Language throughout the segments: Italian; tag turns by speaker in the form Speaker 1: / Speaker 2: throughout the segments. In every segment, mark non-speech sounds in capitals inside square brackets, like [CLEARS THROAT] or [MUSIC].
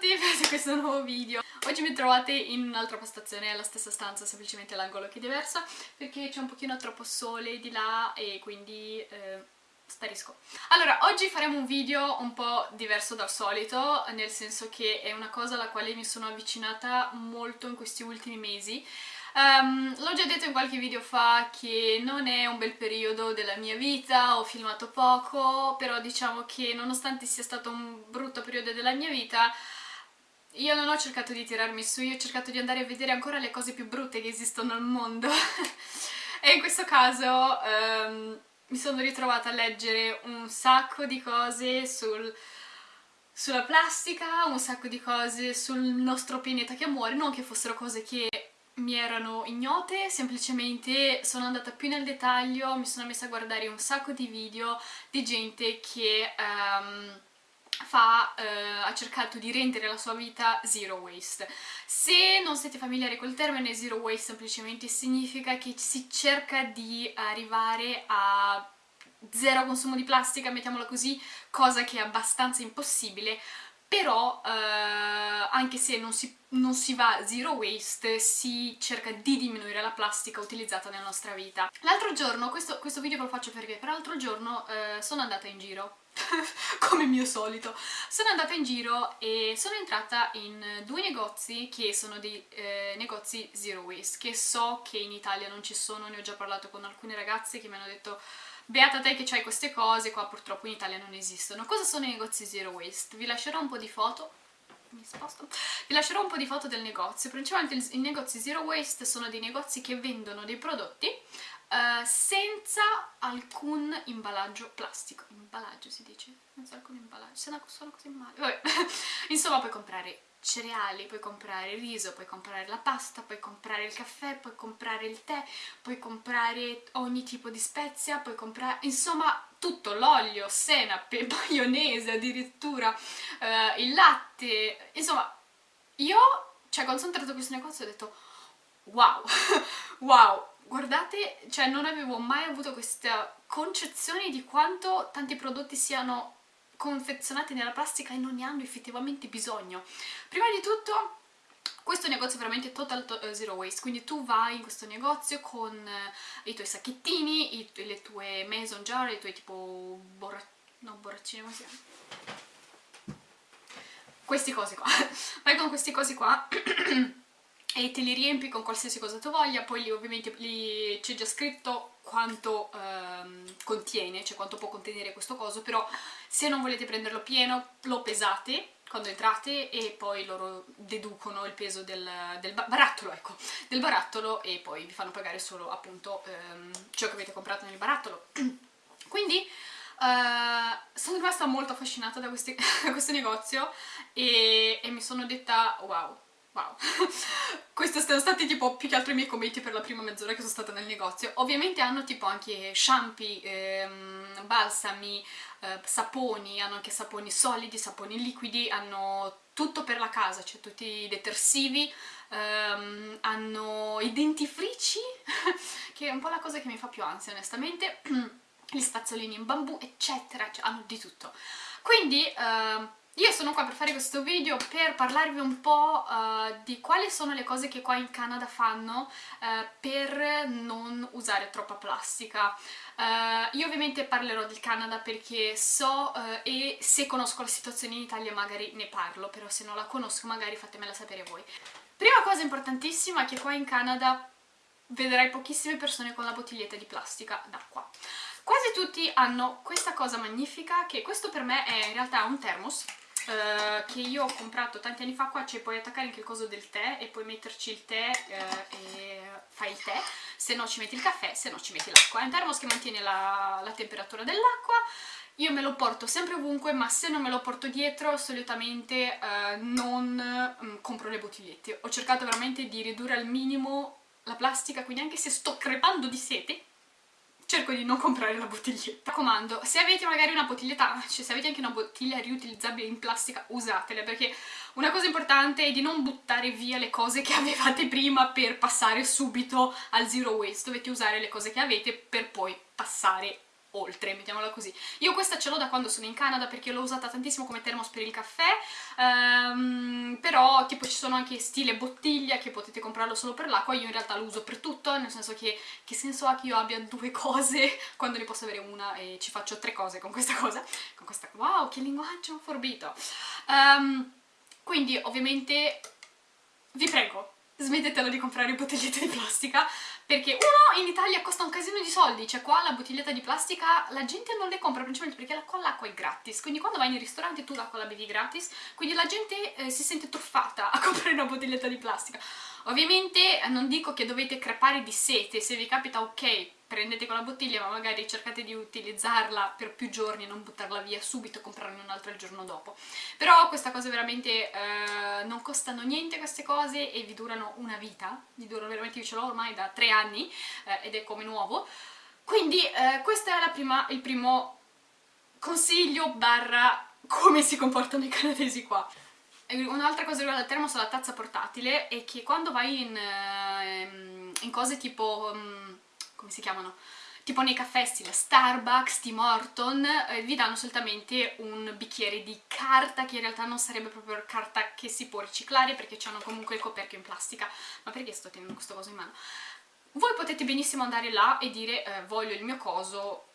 Speaker 1: tutti, [LAUGHS] in questo nuovo video. Oggi mi trovate in un'altra postazione, alla stessa stanza, semplicemente l'angolo che è diverso, perché c'è un pochino troppo sole di là e quindi eh, sparisco. Allora, oggi faremo un video un po' diverso dal solito, nel senso che è una cosa alla quale mi sono avvicinata molto in questi ultimi mesi. Um, L'ho già detto in qualche video fa che non è un bel periodo della mia vita, ho filmato poco, però diciamo che nonostante sia stato un brutto periodo della mia vita, io non ho cercato di tirarmi su, io ho cercato di andare a vedere ancora le cose più brutte che esistono al mondo. [LAUGHS] e in questo caso um, mi sono ritrovata a leggere un sacco di cose sul sulla plastica, un sacco di cose sul nostro pianeta che muore, non che fossero cose che mi erano ignote, semplicemente sono andata più nel dettaglio, mi sono messa a guardare un sacco di video di gente che um, fa, uh, ha cercato di rendere la sua vita zero waste. Se non siete familiari col termine zero waste semplicemente significa che si cerca di arrivare a zero consumo di plastica, mettiamola così, cosa che è abbastanza impossibile, però eh, anche se non si, non si, va zero waste si cerca di diminuire la plastica utilizzata nella nostra vita. L'altro giorno, questo, questo, video ve lo faccio per l'altro giorno eh, sono andata in giro [LAUGHS] come mio solito. Sono andata in giro e sono entrata in due negozi che sono dei eh, negozi zero waste, che so che in Italia non ci sono, ne ho già parlato con alcune ragazze che mi hanno detto beata te che c'hai queste cose, qua purtroppo in Italia non esistono. Cosa sono i negozi zero waste? Vi lascerò un po' di foto. Mi sposto, vi lascerò un po' di foto del negozio, principalmente i negozi zero waste sono dei negozi che vendono dei prodotti uh, senza alcun imballaggio plastico, imballaggio si dice? Senza alcun imballaggio, se no suona così male, vabbè, [LAUGHS] insomma puoi comprare cereali, puoi comprare il riso, puoi comprare la pasta, puoi comprare il caffè, puoi comprare il tè, puoi comprare ogni tipo di spezia, puoi comprare, insomma tutto, l'olio, senape, [LAUGHS] maionese addirittura, eh, il latte, insomma io, cioè quando sono entrata in questo negozio ho detto wow, [LAUGHS] wow, guardate, cioè non avevo mai avuto questa concezione di quanto tanti prodotti siano confezionati nella plastica e non ne hanno effettivamente bisogno. Prima di tutto questo negozio è veramente total to uh, zero waste, quindi tu vai in questo negozio con uh, i tuoi sacchettini, i, le tue mason jar, i tuoi tipo borra... no borraccine, come si chiama? Questi cosi qua, [LAUGHS] vai con questi cosi qua [CLEARS THROAT] e te li riempi con qualsiasi cosa tu voglia, poi lì ovviamente c'è già scritto quanto ehm, contiene, cioè quanto può contenere questo coso, però se non volete prenderlo pieno lo pesate quando entrate e poi loro deducono il peso del, del barattolo, ecco, del barattolo e poi vi fanno pagare solo appunto ehm, ciò che avete comprato nel barattolo. [CLEARS THROAT] Quindi Uh, sono rimasta molto affascinata da, questi, [LAUGHS] da questo negozio e, e mi sono detta wow, Wow, [LAUGHS] questi sono stati tipo più che altro i miei commenti per la prima mezz'ora che sono stata nel negozio. Ovviamente hanno tipo anche shampoo, ehm, balsami, eh, saponi, hanno anche saponi solidi, saponi liquidi, hanno tutto per la casa, cioè tutti i detersivi, ehm, hanno i dentifrici, [LAUGHS] che è un po' la cosa che mi fa più ansia onestamente, [CLEARS THROAT] gli spazzolini in bambù, eccetera, cioè hanno di tutto. Quindi... Eh, io sono qua per fare questo video per parlarvi un po' uh, di quali sono le cose che qua in Canada fanno uh, per non usare troppa plastica. Uh, io ovviamente parlerò del Canada perché so e se conosco la situazione in Italia magari ne parlo, però se non la conosco magari fatemela sapere voi. Prima cosa importantissima è che qua in Canada vedrai pochissime persone con la bottiglietta di plastica d'acqua. Quasi tutti hanno questa cosa magnifica che questo per me è in realtà un thermos Uh, che io ho comprato tanti anni fa qua ci puoi attaccare anche il coso del tè e puoi metterci il tè uh, e fai il tè. Se no ci metti il caffè, se no ci metti l'acqua. È un termos che mantiene la, la temperatura dell'acqua. Io me lo porto sempre ovunque ma se non me lo porto dietro solitamente uh, non um, compro le bottigliette. Ho cercato veramente di ridurre al minimo la plastica quindi anche se sto crepando di sete cerco di non comprare la bottiglietta. Mi raccomando, se avete magari una bottiglietta, cioè se avete anche una bottiglia riutilizzabile in plastica, usatele, perché una cosa importante è di non buttare via le cose che [LAUGHS] avevate prima per passare subito al zero waste, dovete usare le cose che avete per poi passare oltre, mettiamola così. Io questa ce l'ho da quando sono in Canada perché l'ho usata tantissimo come termos per il caffè, um, però tipo ci sono anche stile bottiglia che potete comprarlo solo per l'acqua, io in realtà lo uso per tutto, nel senso che che senso ha che io abbia due [LAUGHS] cose quando ne posso avere una e ci faccio tre cose con questa cosa, con questa... wow, che linguaggio forbito! Um, quindi ovviamente vi prego, smettetela di comprare bottigliette di plastica perché uno in Italia costa un casino di soldi, cioè qua la bottiglietta di plastica la gente non le compra principalmente perché qua l'acqua è gratis, quindi quando vai nei ristoranti tu l'acqua la bevi gratis, quindi la gente eh, si sente truffata a [LAUGHS] comprare una bottiglietta di plastica. Ovviamente eh, non dico che dovete crepare di sete, se vi capita ok, prendete quella bottiglia ma magari cercate di utilizzarla per più giorni e non buttarla via subito e comprarne un'altra il giorno dopo. Però questa cosa veramente eh, non costano niente queste cose e vi durano una vita, vi durano veramente, io ce l'ho ormai da tre anni eh, ed è come nuovo. Quindi eh, questo è prima, il primo consiglio barra come si comportano i canadesi qua. Un'altra cosa riguardo al termos alla tazza portatile è che quando vai in, ehm, in cose tipo, mm, come si chiamano? Tipo nei caffè stile Starbucks, Tim Horton, eh, vi danno solitamente un bicchiere di carta che in realtà non sarebbe proprio carta che si può riciclare perché hanno comunque il coperchio in plastica. Ma perché sto tenendo questo coso in mano? Voi potete benissimo andare là e dire eh, voglio il mio coso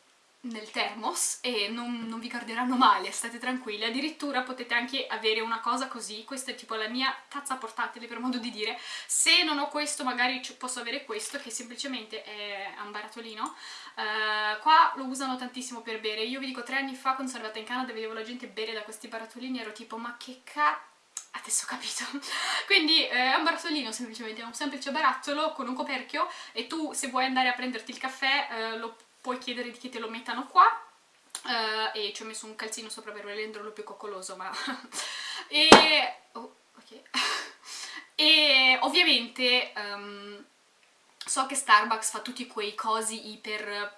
Speaker 1: nel termos e non, non, vi guarderanno male, state tranquilli, addirittura potete anche avere una cosa così, questa è tipo la mia tazza portatile per modo di dire, se non ho questo magari posso avere questo che semplicemente è un barattolino, uh, qua lo usano tantissimo per bere, io vi dico tre anni fa quando sono arrivata in Canada vedevo la gente bere da questi barattolini ero tipo ma che cazzo adesso ho capito. [LAUGHS] Quindi eh, è un barattolino semplicemente, è un semplice barattolo con un coperchio e tu se vuoi andare a prenderti il caffè eh, lo puoi chiedere che te lo mettano qua uh, e ci ho messo un calzino sopra per renderlo più coccoloso ma... [LAUGHS] e... Oh, ok. [LAUGHS] E ovviamente um, so che Starbucks fa tutti quei cosi iper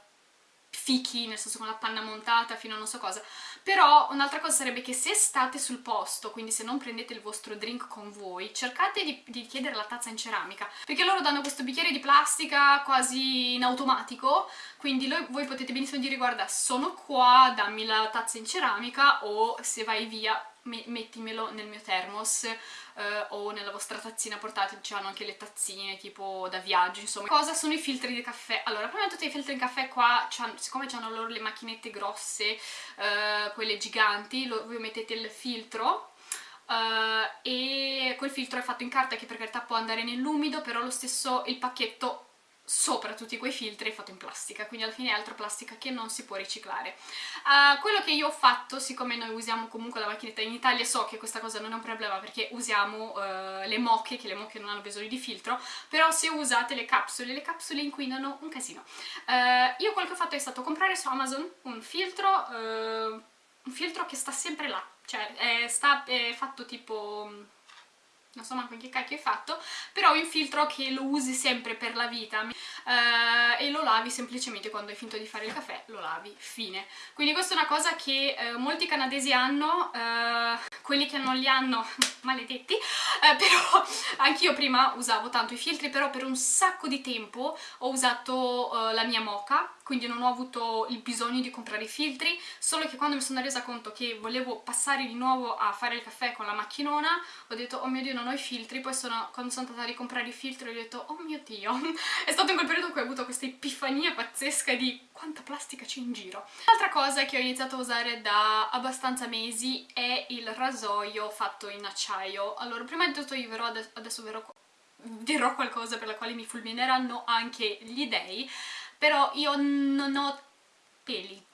Speaker 1: fichi, nel senso con la panna montata fino a non so cosa, però un'altra cosa sarebbe che se state sul posto, quindi se non prendete il vostro drink con voi, cercate di, di chiedere la tazza in ceramica, perché loro danno questo bicchiere di plastica quasi in automatico, quindi lo, voi potete benissimo dire guarda sono qua, dammi la tazza in ceramica o se vai via mettimelo nel mio thermos eh, o nella vostra tazzina portatile, c'hanno anche le tazzine tipo da viaggio, insomma. Cosa sono i filtri di caffè? Allora, prima di tutto i filtri di caffè qua, siccome hanno loro le macchinette grosse, eh, quelle giganti, lo, voi mettete il filtro Uh, e quel filtro è fatto in carta che per carità può andare nell'umido però lo stesso il pacchetto sopra tutti quei filtri fatto in plastica, quindi alla fine è altra plastica che non si può riciclare. Uh, quello che io ho fatto, siccome noi usiamo comunque la macchinetta in Italia, so che questa cosa non è un problema perché usiamo uh, le moche, che le moche non hanno bisogno di filtro, però se usate le capsule, le capsule inquinano un casino. Uh, io quello che ho fatto è stato comprare su Amazon un filtro, un filtro che sta sempre là, cioè è, sta, è fatto tipo non so manco che cacchio è fatto, però è un filtro che lo usi sempre per la vita uh, e lo lavi semplicemente quando hai finito di fare il caffè, lo lavi, fine. Quindi questa è una cosa che uh, molti canadesi hanno, uh, quelli che non li hanno, [LAUGHS] maledetti, però [LAUGHS] anch'io prima usavo tanto i filtri, però per un sacco di tempo ho usato la mia mocha, quindi non ho avuto il bisogno di comprare i filtri, solo che quando mi sono resa conto che volevo passare di nuovo a fare il caffè con la macchinona, ho detto oh mio dio non ho i filtri, poi sono, quando sono andata a ricomprare i filtri ho detto oh mio dio, [LAUGHS] è stato in quel periodo cui ho avuto questa epifania pazzesca di quanta plastica c'è in giro. L'altra cosa che ho iniziato a usare da abbastanza mesi è il rasoio fatto in acciaio. Allora, prima di tutto io verrò adesso, adesso verrò dirò qualcosa per la quale mi fulmineranno anche gli dei, però io non ho peli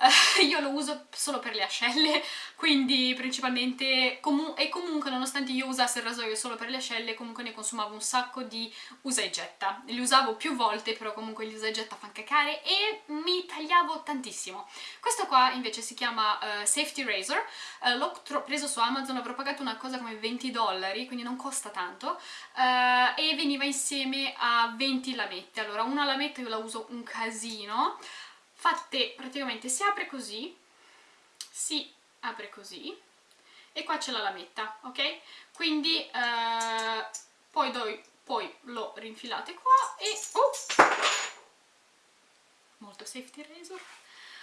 Speaker 1: Uh, [LAUGHS] io lo uso solo per le ascelle, quindi principalmente, comu e comunque nonostante io usassi il rasoio solo per le ascelle, comunque ne consumavo un sacco di usa e getta. Li usavo più volte, però comunque gli usa e getta fanno cacare e mi tagliavo tantissimo. Questo qua invece si chiama uh, Safety Razor, uh, l'ho preso su Amazon, avrò pagato una cosa come 20 dollari, quindi non costa tanto, e veniva insieme a 20 lamette. Allora, una lametta io la uso un casino, fatte praticamente si apre così si apre così e qua c'è la lametta ok? Quindi eh, poi, doi, poi lo rinfilate qua e oh, molto safety razor.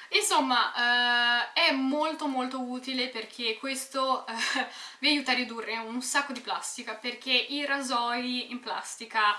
Speaker 1: Insomma, eh, è molto molto utile perché questo eh, vi aiuta a ridurre un sacco di plastica perché i rasoi in plastica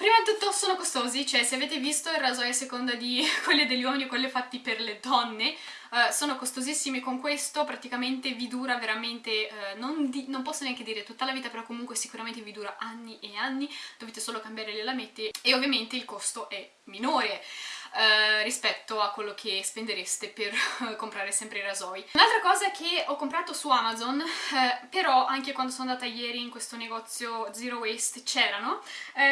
Speaker 1: Prima di tutto sono costosi, cioè se avete visto il rasoio a seconda di [LAUGHS] quelli degli uomini o quelli fatti per le donne, uh, sono costosissimi con questo, praticamente vi dura veramente, uh, non, non, posso neanche dire tutta la vita, però comunque sicuramente vi dura anni e anni, dovete solo cambiare le lamette e ovviamente il costo è minore. Uh, rispetto a quello che spendereste per [LAUGHS] comprare sempre i rasoi. Un'altra cosa che ho comprato su Amazon, uh, però anche quando sono andata ieri in questo negozio Zero Waste c'erano,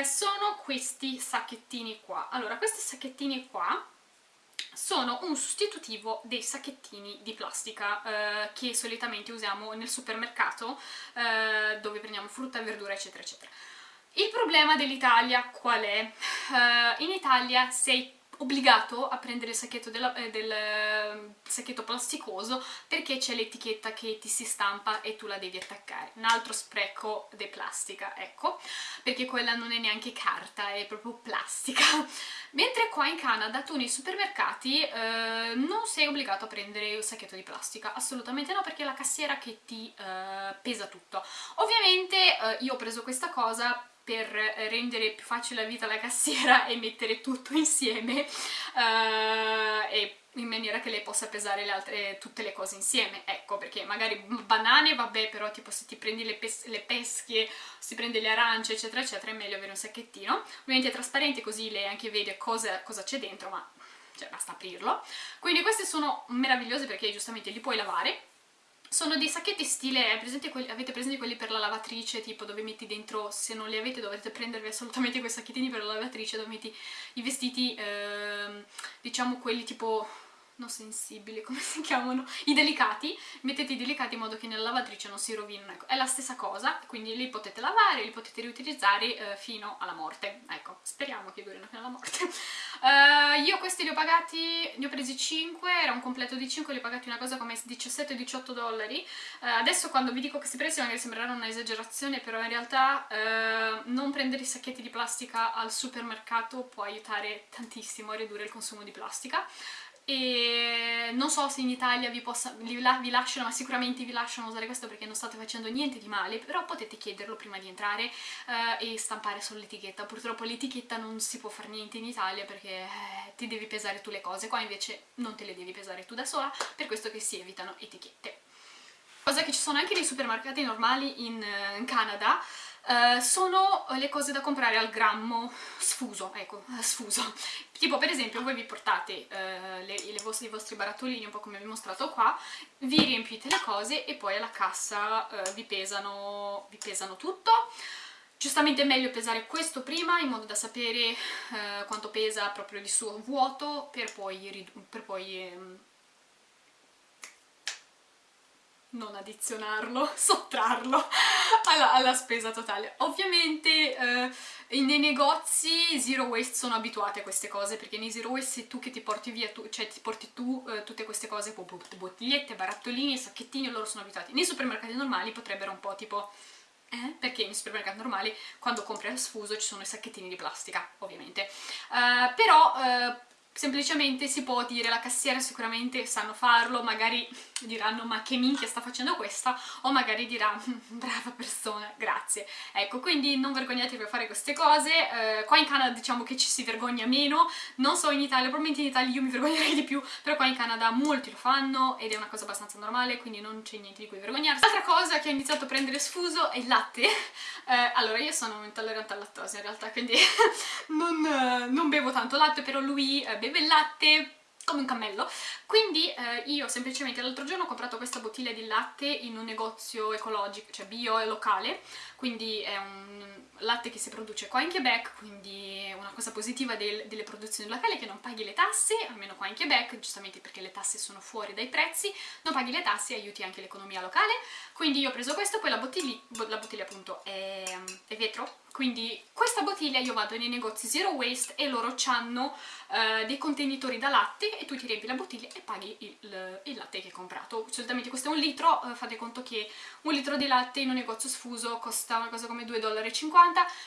Speaker 1: sono questi sacchettini qua. Allora, questi sacchettini qua sono un sostitutivo dei sacchettini di plastica eh, che solitamente usiamo nel supermercato eh, dove prendiamo frutta, verdura eccetera eccetera. Il problema dell'Italia qual è? Uh, in Italia sei obbligato a prendere il sacchetto, della, eh, del ehm, sacchetto plasticoso perché c'è l'etichetta che ti si stampa e tu la devi attaccare. Un altro spreco di plastica, ecco, perché quella non è neanche carta, è proprio plastica. [LAUGHS] Mentre qua in Canada tu nei supermercati eh, non sei obbligato a prendere il sacchetto di plastica, assolutamente no, perché è la cassiera che ti eh, pesa tutto. Ovviamente eh, io ho preso questa cosa per rendere più facile la vita alla cassiera [LAUGHS] e mettere tutto insieme uh, e in maniera che lei possa pesare le altre, tutte le cose insieme, ecco, perché magari banane vabbè, però tipo se ti prendi le, pes le pesche, si prende le arance, eccetera, eccetera, è meglio avere un sacchettino. Ovviamente è trasparente così lei anche vede cosa, c'è dentro, ma cioè, basta aprirlo. Quindi questi sono meravigliosi perché giustamente li puoi lavare, sono dei sacchetti stile, presente quelli, avete presente quelli per la lavatrice, tipo dove metti dentro, se non li avete dovete prendervi assolutamente quei sacchettini per la lavatrice dove metti i vestiti, eh, diciamo quelli tipo no sensibili, [LAUGHS] come si chiamano? I delicati, mettete i delicati in modo che nella lavatrice non si rovinino, ecco, è la stessa cosa, quindi li potete lavare, li potete riutilizzare eh, fino alla morte, ecco, speriamo che durino fino alla morte. uh, [LAUGHS] io questi li ho pagati, ne ho presi 5, era un completo di 5, li ho pagati una cosa come 17-18 dollari, uh, adesso quando vi dico questi prezzi magari sembreranno un'esagerazione, però in realtà uh, non prendere i sacchetti di plastica al supermercato può aiutare tantissimo a ridurre il consumo di plastica, e non so se in Italia vi, possa, vi, lasciano, ma sicuramente vi lasciano usare questo perché non state facendo niente di male, però potete chiederlo prima di entrare eh, e stampare sull'etichetta. Purtroppo l'etichetta non si può fare niente in Italia perché eh, ti devi pesare tu le cose, qua invece non te le devi pesare tu da sola, per questo che si evitano etichette. Cosa che ci sono anche nei supermercati normali in, eh, in Canada, Uh, sono le cose da comprare al grammo sfuso, ecco, sfuso. Tipo per esempio voi vi portate uh, le, le vostre, i vostri barattolini, un po' come vi ho mostrato qua, vi riempite le cose e poi alla cassa uh, vi, pesano, vi pesano tutto. Giustamente è meglio pesare questo prima in modo da sapere quanto pesa proprio di suo vuoto per poi, per poi um, non addizionarlo, [LAUGHS] sottrarlo alla, alla spesa totale. Ovviamente eh, nei negozi zero waste sono abituati a queste cose perché nei zero waste sei tu che ti porti via, tu, cioè ti porti tu eh, tutte queste cose, bottigliette, barattolini, sacchettini, loro sono abituati. Nei supermercati normali potrebbero un po' tipo... Eh? Perché nei supermercati normali quando compri al sfuso ci sono i sacchettini di plastica, ovviamente. Uh, però uh, semplicemente si può dire la cassiera sicuramente sanno farlo, magari diranno ma che minchia sta facendo questa o magari dirà brava persona, grazie. Ecco, quindi non vergognatevi a fare queste cose, eh, qua in Canada diciamo che ci si vergogna meno, non so in Italia, probabilmente in Italia io mi vergognerei di più, però qua in Canada molti lo fanno ed è una cosa abbastanza normale, quindi non c'è niente di cui vergognarsi. L'altra cosa che ho iniziato a prendere sfuso è il latte, eh, allora io sono intollerante al lattosio in realtà, quindi [LAUGHS] non, non, bevo tanto latte, però lui eh, beve il latte come un cammello. Quindi eh, io semplicemente l'altro giorno ho comprato questa bottiglia di latte in un negozio ecologico, cioè bio e locale quindi è un latte che si produce qua in Quebec quindi è una cosa positiva del, delle produzioni locali che non paghi le tasse, almeno qua in Quebec giustamente perché le tasse sono fuori dai prezzi non paghi le tasse e aiuti anche l'economia locale quindi io ho preso questo, poi la bottiglia, la bottiglia appunto è, è vetro quindi questa bottiglia io vado nei negozi zero waste e loro hanno uh, dei contenitori da latte e tu ti riempi la bottiglia e paghi il, il latte che hai comprato. Solitamente questo è un litro, uh, fate conto che un litro di latte in un negozio sfuso costa una cosa come 2,50 dollari,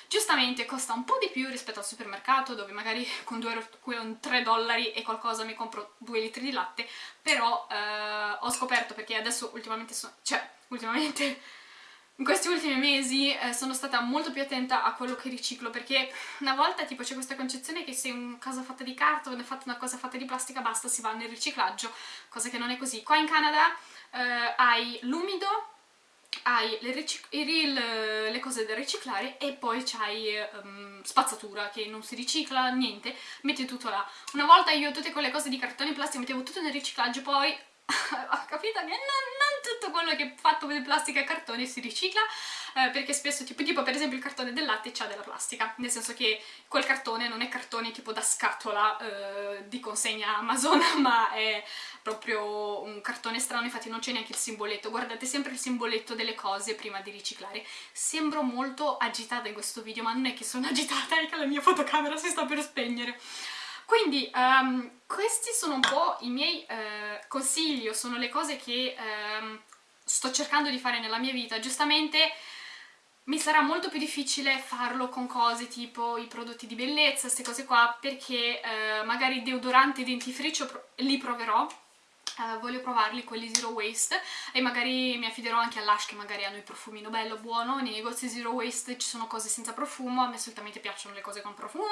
Speaker 1: giustamente costa un po' di più rispetto al supermercato dove magari [LAUGHS] con, 2, con 3 dollari e qualcosa mi compro 2 litri di latte, però uh, ho scoperto perché adesso ultimamente, so, cioè ultimamente [LAUGHS] in questi ultimi mesi eh, sono stata molto più attenta a quello che riciclo perché una volta tipo c'è questa concezione che se una cosa fatta di carta o una cosa fatta di plastica basta si va nel riciclaggio, cosa che non è così. Qua in Canada eh, hai l'umido, hai le, le, le, cose da riciclare e poi c'hai um, spazzatura che non si ricicla, niente, metti tutto là. Una volta io tutte quelle cose di cartone e plastica mettevo tutto nel riciclaggio, poi [LAUGHS] ho capito che non, non tutto quello che è fatto di plastica e cartone si ricicla eh, perché spesso tipo, tipo, per esempio il cartone del latte c'ha della plastica nel senso che quel cartone non è cartone tipo da scatola eh, di consegna Amazon [LAUGHS] ma è proprio un cartone strano infatti non c'è neanche il simboletto. Guardate sempre il simboletto delle cose prima di riciclare. Sembro molto agitata in questo video ma non è che sono [LAUGHS] agitata è che la mia fotocamera si sta per spegnere quindi um, questi sono un po' i miei uh, consigli, sono le cose che um, sto cercando di fare nella mia vita. Giustamente mi sarà molto più difficile farlo con cose tipo i prodotti di bellezza, queste cose qua, perché uh, magari deodorante e dentifricio li proverò, Uh, voglio provarli quelli zero waste e magari mi affiderò anche all'Ash che magari hanno il profumino bello, buono nei negozi zero waste ci sono cose senza profumo a me solitamente piacciono le cose con profumo.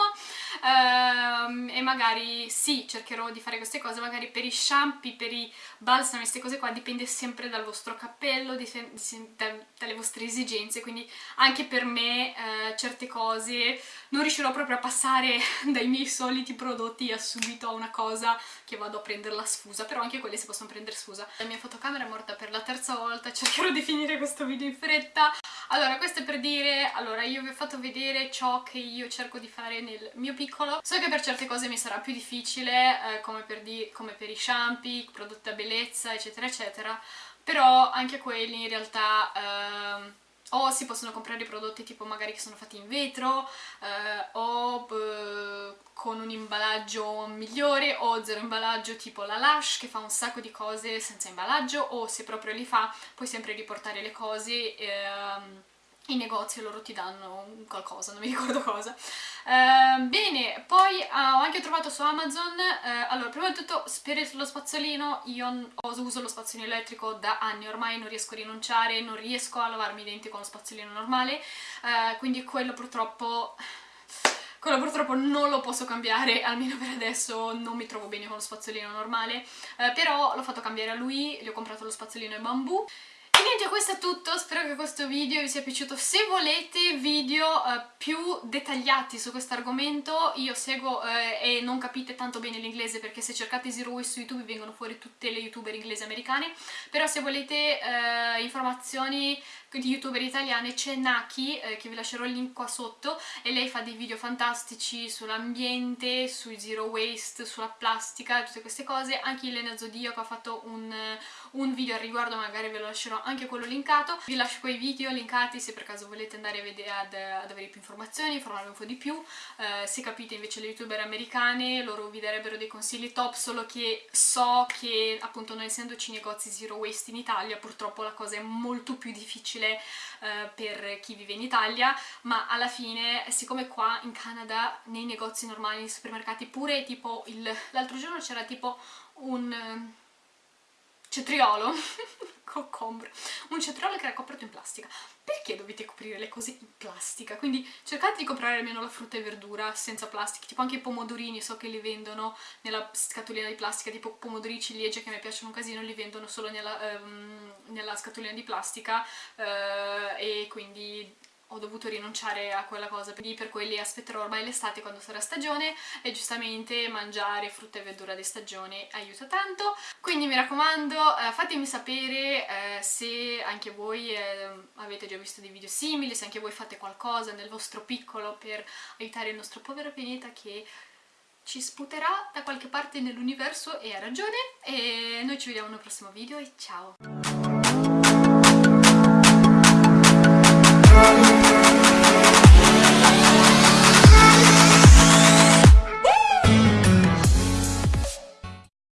Speaker 1: Uh, e magari sì, cercherò di fare queste cose magari per i shampoo, per i balsami, queste cose qua dipende sempre dal vostro cappello di, di, da, dalle vostre esigenze quindi anche per me uh, certe cose non riuscirò proprio a passare [LAUGHS] dai miei soliti prodotti a subito a una cosa che vado a prenderla sfusa però anche quelli si possono prendere scusa. La mia fotocamera è morta per la terza volta, cercherò di finire questo video in fretta. Allora, questo è per dire, allora io vi ho fatto vedere ciò che io cerco di fare nel mio piccolo. So che per certe cose mi sarà più difficile, eh, come, per di, come per i shampoo, prodotti a bellezza, eccetera, eccetera, però anche quelli in realtà... Eh, o si possono comprare prodotti tipo magari che sono fatti in vetro eh, o eh, con un imballaggio migliore o zero imballaggio tipo la Lush che fa un sacco di cose senza imballaggio o se proprio li fa puoi sempre riportare le cose ehm, in negozio loro ti danno qualcosa, non mi ricordo cosa. Uh, bene, poi uh, ho anche trovato su Amazon, uh, allora prima di tutto per lo spazzolino, io uso lo spazzolino elettrico da anni ormai, non riesco a rinunciare, non riesco a lavarmi i denti con lo spazzolino normale, eh, quindi quello purtroppo... Quello purtroppo non lo posso cambiare, almeno per adesso non mi trovo bene con lo spazzolino normale, però l'ho fatto cambiare a lui, gli ho comprato lo spazzolino in bambù e niente, questo è tutto, spero che questo video vi sia piaciuto. Se volete video uh, più dettagliati su questo argomento, io seguo uh, e non capite tanto bene l'inglese perché se cercate Zero Waste su YouTube vengono fuori tutte le youtuber inglesi americane, però se volete uh, informazioni di youtuber italiane c'è Naki, che vi lascerò il link qua sotto, e lei fa dei video fantastici sull'ambiente, sui Zero Waste, sulla plastica, tutte queste cose. Anche Elena Zodiaco ha fatto un, un video al riguardo, magari ve lo lascerò anche quello linkato. Vi lascio quei video linkati se per caso volete andare a vedere, ad, ad avere più informazioni, informarvi un po' di più. Eh, se capite invece le youtuber americane, loro vi darebbero dei consigli top, solo che so che appunto non essendoci negozi zero waste in Italia, purtroppo la cosa è molto più difficile eh, per chi vive in Italia, ma alla fine, siccome qua in Canada nei negozi normali, nei supermercati, pure tipo l'altro giorno c'era tipo un cetriolo [LAUGHS] cocombre, un cetriolo che era coperto in plastica. Perché dovete coprire le cose in plastica? Quindi cercate di comprare almeno la frutta e verdura senza plastica, tipo anche i pomodorini, so che li vendono nella scatolina di plastica, tipo pomodorini ciliegie che mi piacciono un casino, li vendono solo nella, um, nella scatolina di plastica uh, e quindi ho dovuto rinunciare a quella cosa, quindi per quelli aspetterò ormai l'estate quando sarà stagione e giustamente mangiare frutta e verdura di stagione aiuta tanto. Quindi mi raccomando eh, fatemi sapere eh, se anche voi eh, avete già visto dei video simili, se anche voi fate qualcosa nel vostro piccolo per aiutare il nostro povero pianeta che ci sputerà da qualche parte nell'universo e ha ragione e noi ci vediamo nel prossimo video e ciao!